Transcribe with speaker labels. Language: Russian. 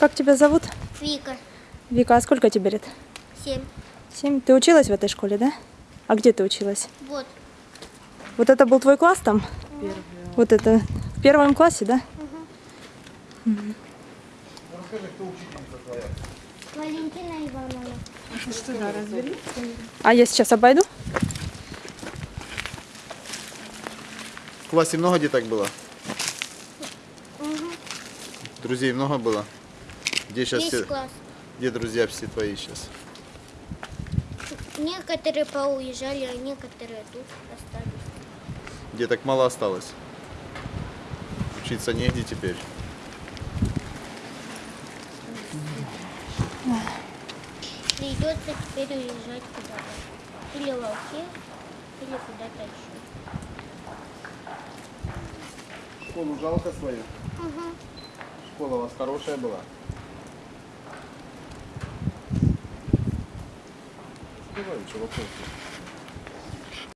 Speaker 1: Как тебя зовут?
Speaker 2: Вика,
Speaker 1: Вика, а сколько тебе лет?
Speaker 2: 7.
Speaker 1: Семь. Ты училась в этой школе, да? А где ты училась?
Speaker 2: Вот.
Speaker 1: Вот это был твой класс там? Вот это в первом классе, да?
Speaker 2: Валентина Ивановна.
Speaker 1: А я сейчас обойду.
Speaker 3: В классе много деток было? Друзей много было? Где сейчас
Speaker 2: Весь
Speaker 3: все,
Speaker 2: класс.
Speaker 3: где друзья все твои сейчас?
Speaker 2: Некоторые поуезжали, а некоторые тут остались.
Speaker 3: Деток мало осталось. Учиться негде теперь.
Speaker 2: Придется теперь уезжать куда-то. Или в Алке, или куда-то еще.
Speaker 3: Школу жалко свою?
Speaker 2: Ага.
Speaker 3: Школа у вас хорошая была? 스피가 이쪽밖에